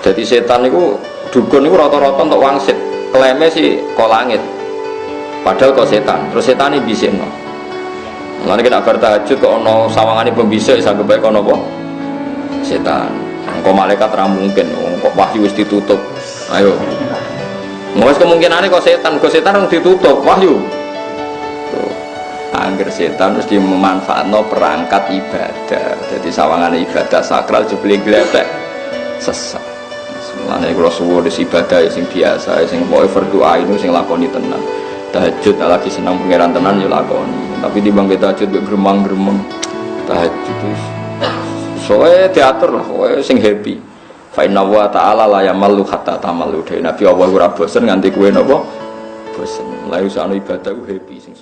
jadi setan itu dukun itu rata-rata untuk wangsit klaimnya sih kok langit padahal kok setan terus setan ini bisa no Lalu kita bertahajud kok sawangan ini pembisa bisa kebaik ono apa? Setan. Kok malaikat ra mungkin, kok wahyu wis ditutup. Ayo. Mau kemungkinannya kok setan, kok setan yang ditutup wahyu. Angger setan terus memanfaatkan perangkat ibadah. Jadi sawangan ibadah sakral jebule gledek sesat. Mulane kula suwun ibadah sing biasa, sing pokoke berdoa itu sing lakoni tenang tahajud lagi senang pangeran tenan ya lakoni. Tapi di bangkit tahajud be gremang-gremeng tahajud terus soalnya teater lah soalnya sing happy. Fa inna wa ta'ala la yamallu hatta tamallu. Dhewe nabi Allah ora bosen nganti kuwe napa? Bosen. Lalu sana ibadah happy sing